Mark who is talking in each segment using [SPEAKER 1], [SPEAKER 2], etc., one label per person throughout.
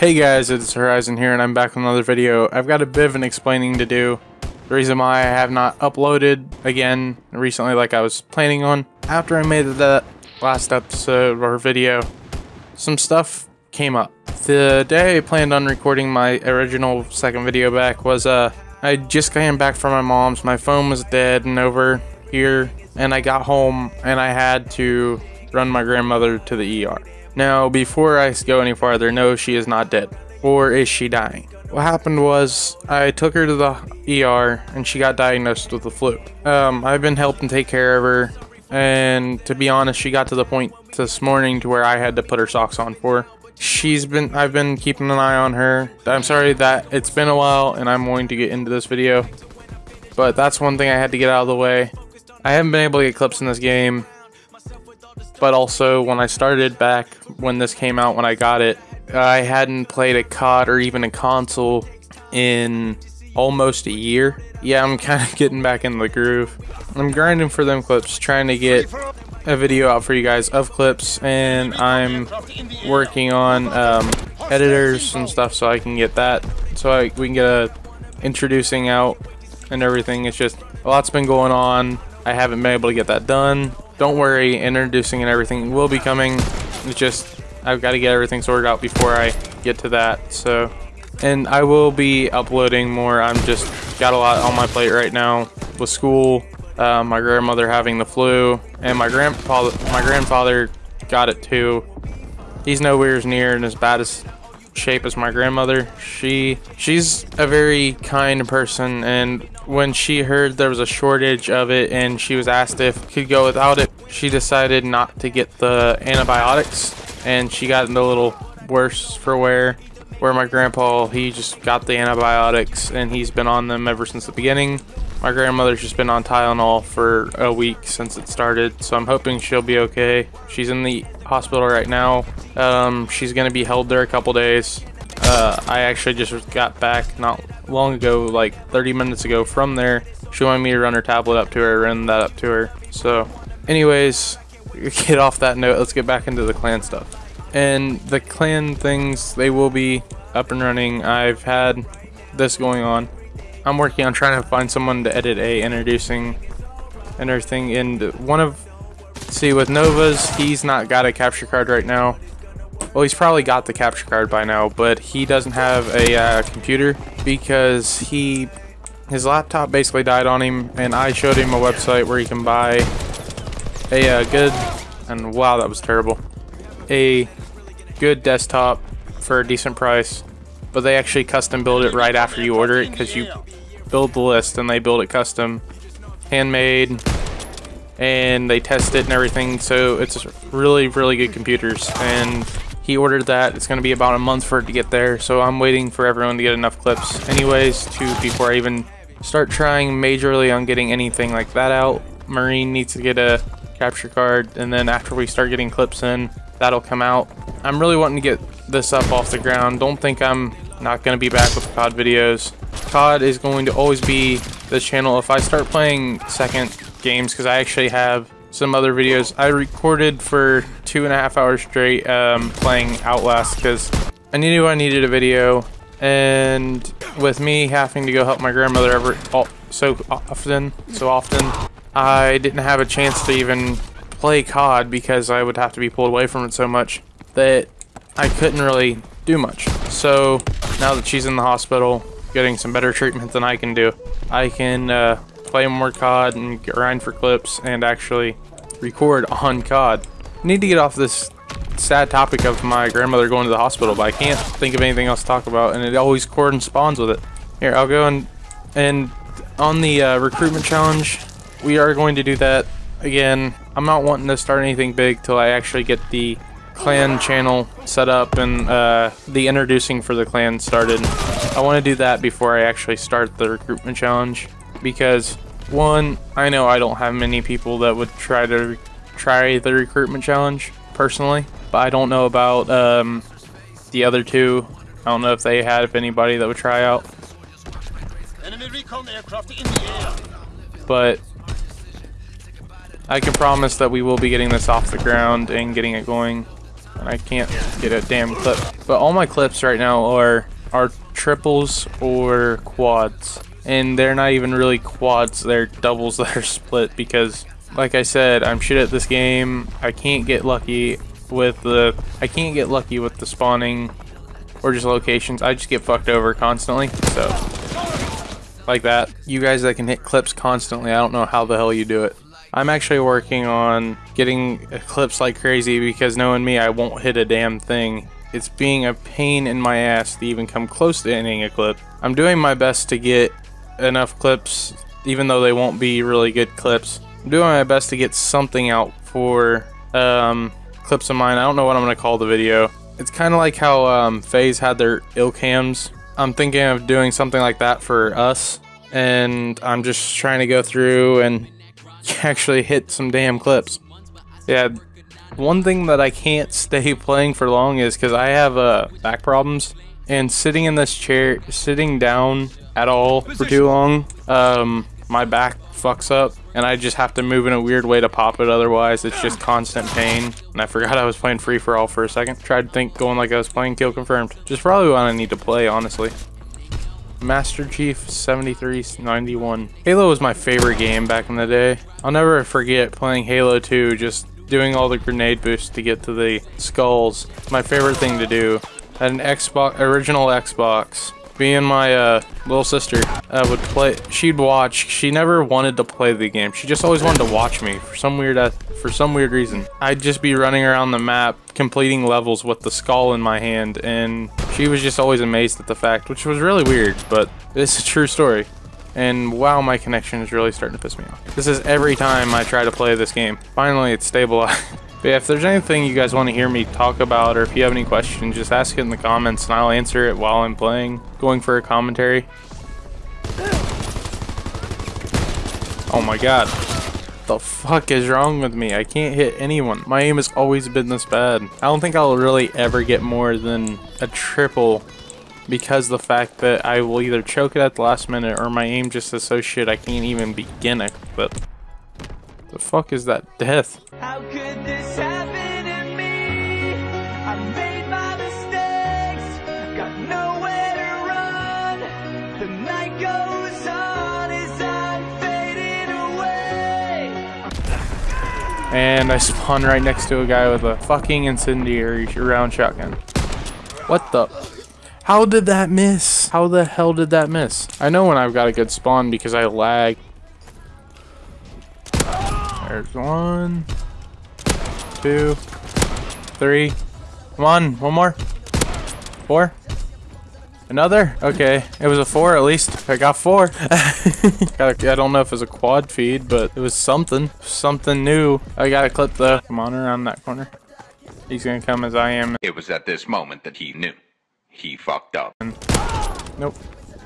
[SPEAKER 1] Hey guys, it's Horizon here and I'm back with another video. I've got a bit of an explaining to do. The reason why I have not uploaded again recently like I was planning on. After I made that last episode or video, some stuff came up. The day I planned on recording my original second video back was uh I just came back from my mom's. My phone was dead and over here and I got home and I had to run my grandmother to the ER. Now, before I go any farther, no, she is not dead. Or is she dying? What happened was I took her to the ER and she got diagnosed with the flu. Um, I've been helping take care of her, and to be honest, she got to the point this morning to where I had to put her socks on for her. She's been, I've been keeping an eye on her. I'm sorry that it's been a while and I'm going to get into this video, but that's one thing I had to get out of the way. I haven't been able to get clips in this game but also when I started back when this came out when I got it, I hadn't played a COD or even a console in almost a year. Yeah, I'm kind of getting back in the groove. I'm grinding for them clips, trying to get a video out for you guys of clips, and I'm working on um, editors and stuff so I can get that, so I, we can get a introducing out and everything. It's just a lot's been going on. I haven't been able to get that done. Don't worry, introducing and everything will be coming. It's just, I've got to get everything sorted out before I get to that, so. And I will be uploading more. I'm just got a lot on my plate right now with school, uh, my grandmother having the flu, and my grandfather, my grandfather got it too. He's nowhere near and as bad as shape as my grandmother. She she's a very kind person and when she heard there was a shortage of it and she was asked if could go without it, she decided not to get the antibiotics and she got a little worse for wear. Where my grandpa, he just got the antibiotics and he's been on them ever since the beginning. My grandmother's just been on Tylenol for a week since it started, so I'm hoping she'll be okay. She's in the hospital right now. Um, she's gonna be held there a couple days. Uh, I actually just got back not long ago, like 30 minutes ago from there. She wanted me to run her tablet up to her, run that up to her. So, anyways, get off that note. Let's get back into the clan stuff. And the clan things, they will be up and running. I've had this going on. I'm working on trying to find someone to edit a introducing and everything. And one of See, with Nova's, he's not got a capture card right now. Well, he's probably got the capture card by now, but he doesn't have a uh, computer because he his laptop basically died on him, and I showed him a website where he can buy a uh, good, and wow, that was terrible, a good desktop for a decent price, but they actually custom build it right after you order it because you build the list and they build it custom, handmade, and they test it and everything. So it's really, really good computers. And he ordered that. It's going to be about a month for it to get there. So I'm waiting for everyone to get enough clips anyways to before I even start trying majorly on getting anything like that out. Marine needs to get a capture card. And then after we start getting clips in, that'll come out. I'm really wanting to get this up off the ground. Don't think I'm not going to be back with COD videos. COD is going to always be the channel. If I start playing second games because I actually have some other videos. I recorded for two and a half hours straight um, playing Outlast because I knew I needed a video and with me having to go help my grandmother ever so often, so often, I didn't have a chance to even play COD because I would have to be pulled away from it so much that I couldn't really do much. So now that she's in the hospital, getting some better treatment than I can do, I can uh, play more COD and grind for clips and actually record on COD. I need to get off this sad topic of my grandmother going to the hospital, but I can't think of anything else to talk about, and it always corresponds with it. Here, I'll go and and on the uh, recruitment challenge, we are going to do that again. I'm not wanting to start anything big till I actually get the clan channel set up and uh, the introducing for the clan started. I want to do that before I actually start the recruitment challenge because one, I know I don't have many people that would try to try the recruitment challenge personally, but I don't know about um, the other two. I don't know if they had if anybody that would try out. But I can promise that we will be getting this off the ground and getting it going. And I can't get a damn clip. But all my clips right now are are triples or quads. And they're not even really quads, they're doubles that are split because like I said, I'm shit at this game. I can't get lucky with the I can't get lucky with the spawning or just locations. I just get fucked over constantly. So like that. You guys that can hit clips constantly, I don't know how the hell you do it. I'm actually working on getting clips like crazy because knowing me, I won't hit a damn thing. It's being a pain in my ass to even come close to hitting a clip. I'm doing my best to get enough clips, even though they won't be really good clips. I'm doing my best to get something out for um, clips of mine. I don't know what I'm going to call the video. It's kind of like how um, FaZe had their ill cams. I'm thinking of doing something like that for us. And I'm just trying to go through and actually hit some damn clips. Yeah, one thing that I can't stay playing for long is because I have uh, back problems. And sitting in this chair, sitting down at all for too long, um, my back fucks up and I just have to move in a weird way to pop it otherwise it's just constant pain and I forgot I was playing free for all for a second tried to think going like I was playing kill confirmed just probably what I need to play honestly Master Chief 7391 Halo was my favorite game back in the day. I'll never forget playing Halo 2 just doing all the grenade boosts to get to the skulls. My favorite thing to do had an Xbox original Xbox me and my uh, little sister uh, would play. She'd watch. She never wanted to play the game. She just always wanted to watch me for some weird uh, for some weird reason. I'd just be running around the map, completing levels with the skull in my hand, and she was just always amazed at the fact, which was really weird, but it's a true story. And wow, my connection is really starting to piss me off. This is every time I try to play this game. Finally, it's stabilized. But yeah, if there's anything you guys want to hear me talk about or if you have any questions, just ask it in the comments and I'll answer it while I'm playing, going for a commentary. Oh my god. The fuck is wrong with me? I can't hit anyone. My aim has always been this bad. I don't think I'll really ever get more than a triple because the fact that I will either choke it at the last minute or my aim just is so shit I can't even begin a clip. The fuck is that death? How could this happen to me? I made my mistakes, got nowhere to run. The night goes on as I'm fading away. And I spawn right next to a guy with a fucking incendiary round shotgun. What the? How did that miss? How the hell did that miss? I know when I've got a good spawn because I lag. There's one, two, three. Come on, one more. Four. Another? Okay, it was a four at least. I got four. I don't know if it was a quad feed, but it was something. Something new. I got to clip the. Come on around that corner. He's gonna come as I am.
[SPEAKER 2] It was at this moment that he knew. He fucked up.
[SPEAKER 1] Nope.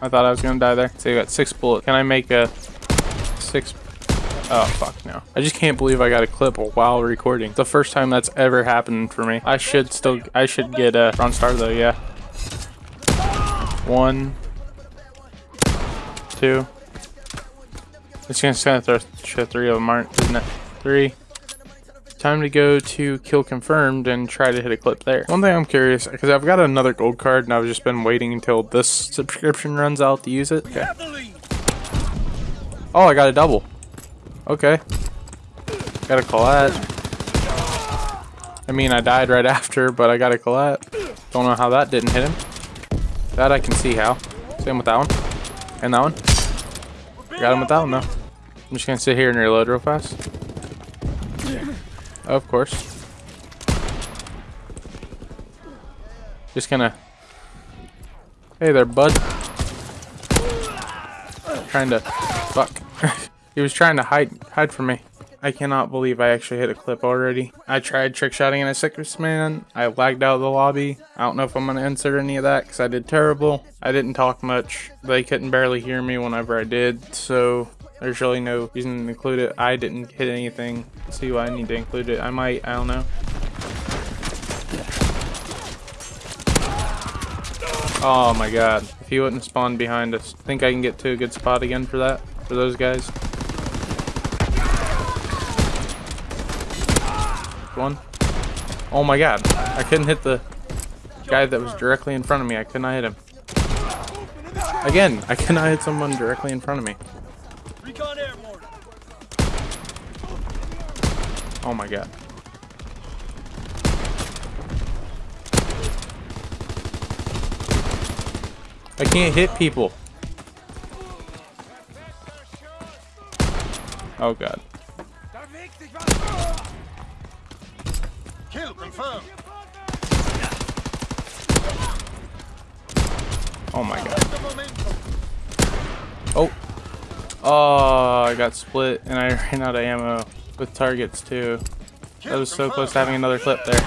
[SPEAKER 1] I thought I was gonna die there. So you got six bullets. Can I make a six Oh, fuck no. I just can't believe I got a clip while recording. the first time that's ever happened for me. I should still, I should get uh, a bronze star though, yeah. One. Two. It's gonna throw three of them aren't, isn't it? Three. Time to go to kill confirmed and try to hit a clip there. One thing I'm curious, because I've got another gold card and I've just been waiting until this subscription runs out to use it. Okay. Oh, I got a double. Okay. Got a collat. I mean, I died right after, but I got a collat. Don't know how that didn't hit him. That I can see how. Same with that one. And that one. Got him with that one, though. I'm just gonna sit here and reload real fast. Of course. Just gonna... Hey there, bud. Trying to... Fuck. He was trying to hide hide from me. I cannot believe I actually hit a clip already. I tried trick shotting in a six man. I lagged out of the lobby. I don't know if I'm going to insert any of that because I did terrible. I didn't talk much. They couldn't barely hear me whenever I did. So there's really no reason to include it. I didn't hit anything. see why I need to include it. I might. I don't know. Oh my god. If he wouldn't spawn behind us. Think I can get to a good spot again for that? For those guys? One. Oh my god. I couldn't hit the guy that was directly in front of me. I could not hit him. Again, I cannot hit someone directly in front of me. Oh my god. I can't hit people. Oh god.
[SPEAKER 3] Confirmed.
[SPEAKER 1] Oh my god. Oh. Oh, I got split and I ran out of ammo with targets too. I was so close to having another clip there.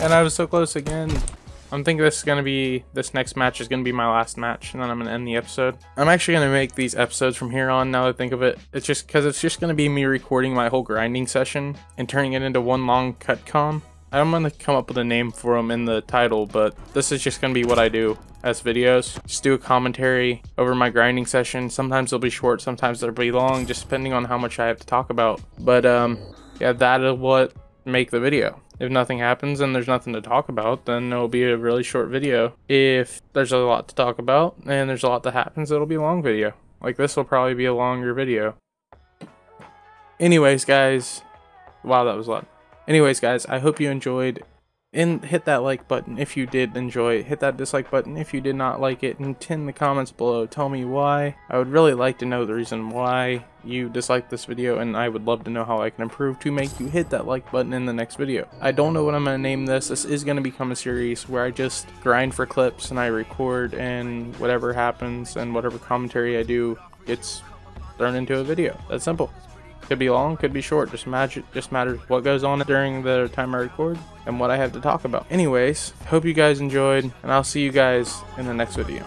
[SPEAKER 1] And I was so close again. I'm thinking this is gonna be this next match is gonna be my last match, and then I'm gonna end the episode. I'm actually gonna make these episodes from here on. Now that I think of it, it's just because it's just gonna be me recording my whole grinding session and turning it into one long cut com. I'm gonna come up with a name for them in the title, but this is just gonna be what I do as videos. Just do a commentary over my grinding session. Sometimes they'll be short, sometimes they'll be long, just depending on how much I have to talk about. But um, yeah, that is what make the video. If nothing happens and there's nothing to talk about, then it'll be a really short video. If there's a lot to talk about and there's a lot that happens, it'll be a long video. Like this will probably be a longer video. Anyways, guys. Wow, that was loud. Anyways, guys, I hope you enjoyed. And hit that like button if you did enjoy it. Hit that dislike button if you did not like it. And in the comments below, tell me why. I would really like to know the reason why you disliked this video. And I would love to know how I can improve to make you hit that like button in the next video. I don't know what I'm going to name this. This is going to become a series where I just grind for clips and I record. And whatever happens and whatever commentary I do gets thrown into a video. That's simple. Could be long, could be short. Just magic. Just matters what goes on during the time I record and what I have to talk about. Anyways, hope you guys enjoyed, and I'll see you guys in the next video.